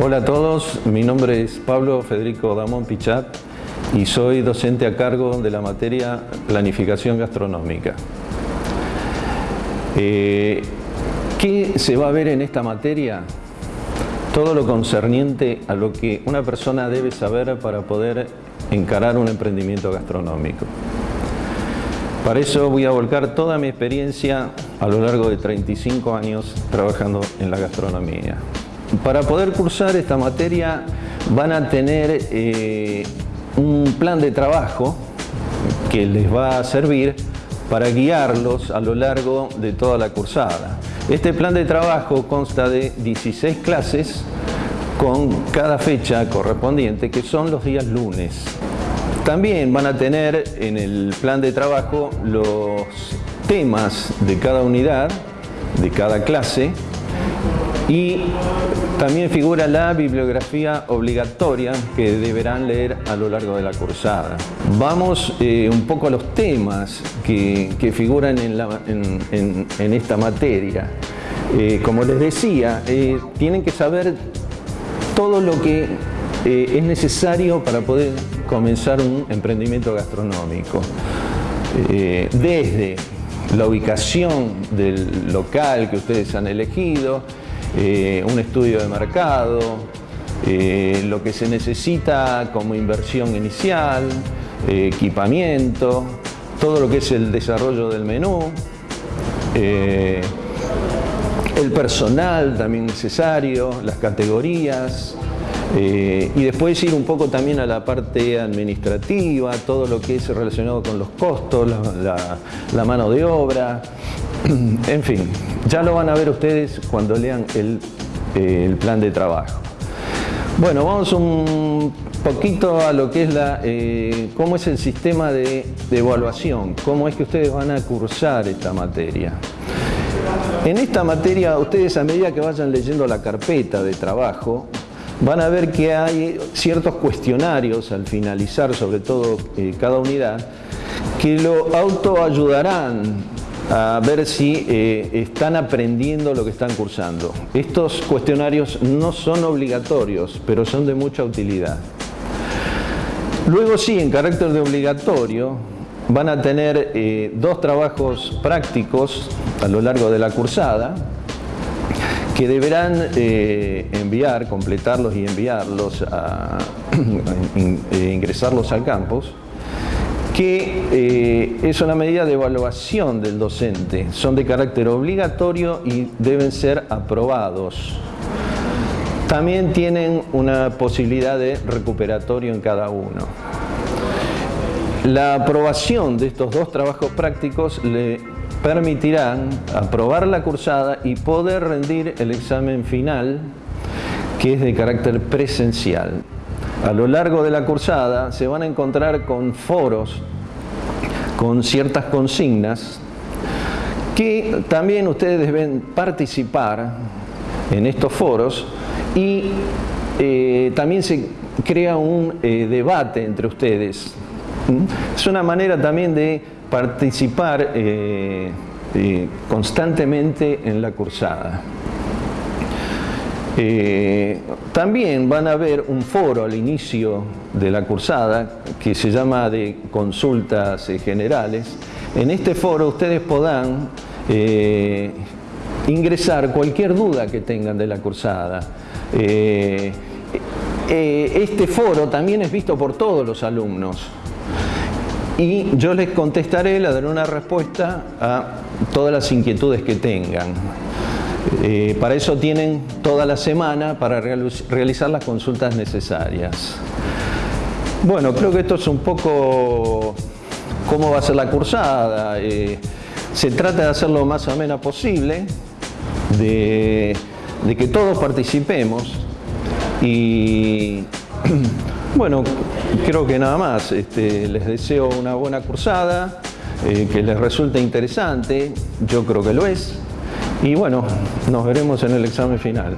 Hola a todos, mi nombre es Pablo Federico Damón Pichat y soy docente a cargo de la materia Planificación Gastronómica. Eh, ¿Qué se va a ver en esta materia? Todo lo concerniente a lo que una persona debe saber para poder encarar un emprendimiento gastronómico. Para eso voy a volcar toda mi experiencia a lo largo de 35 años trabajando en la gastronomía. Para poder cursar esta materia van a tener eh, un plan de trabajo que les va a servir para guiarlos a lo largo de toda la cursada. Este plan de trabajo consta de 16 clases con cada fecha correspondiente, que son los días lunes. También van a tener en el plan de trabajo los temas de cada unidad, de cada clase, y también figura la bibliografía obligatoria que deberán leer a lo largo de la cursada. Vamos eh, un poco a los temas que, figuran en, esta materia. Eh, como les decía, eh, tienen que saber todo lo que es necesario para poder comenzar un emprendimiento gastronómico. desde la ubicación del local que ustedes han elegido, eh, un estudio de mercado, eh, lo que se necesita como inversión inicial, eh, equipamiento, todo lo que es el desarrollo del menú, el personal también necesario, las categorías, y después ir un poco también a la parte administrativa, todo lo que es relacionado con los costos, la mano de obra, en fin, ya lo van a ver ustedes cuando lean el, plan de trabajo. Bueno, vamos un poquito a lo que es la, eh, cómo es el sistema de, evaluación, cómo es que ustedes van a cursar esta materia. En esta materia, ustedes a medida que vayan leyendo la carpeta de trabajo, van a ver que hay ciertos cuestionarios al finalizar, sobre todo eh, cada unidad, que lo autoayudarán a ver si eh, están aprendiendo lo que están cursando. Estos cuestionarios no son obligatorios, pero son de mucha utilidad. Luego sí, en carácter de obligatorio, van a tener eh, dos trabajos prácticos a lo largo de la cursada, que deberán eh, enviar, completarlos y enviarlos, a, ingresarlos al campus que eh, es una medida de evaluación del docente. Son de carácter obligatorio y deben ser aprobados. También tienen una posibilidad de recuperatorio en cada uno. La aprobación de estos dos trabajos prácticos le permitirán aprobar la cursada y poder rendir el examen final que es de carácter presencial. A lo largo de la cursada se van a encontrar con foros, con ciertas consignas, que también ustedes deben participar en estos foros y eh, también se crea un eh, debate entre ustedes. ¿Mm? Es una manera también de participar eh, constantemente en la cursada. Eh, también van a ver un foro al inicio de la cursada que se llama de consultas eh, generales. En este foro ustedes podrán eh, ingresar cualquier duda que tengan de la cursada. este foro también es visto por todos los alumnos y yo les contestaré, les daré una respuesta a todas las inquietudes que tengan. Eh, para eso tienen toda la semana para realizar las consultas necesarias. Bueno, creo que esto es un poco cómo va a ser la cursada. Eh, se trata de hacer lo más amena posible, de, que todos participemos y bueno, creo que nada más. Este, les deseo una buena cursada, eh, que les resulte interesante, yo creo que lo es. Y bueno, nos veremos en el examen final.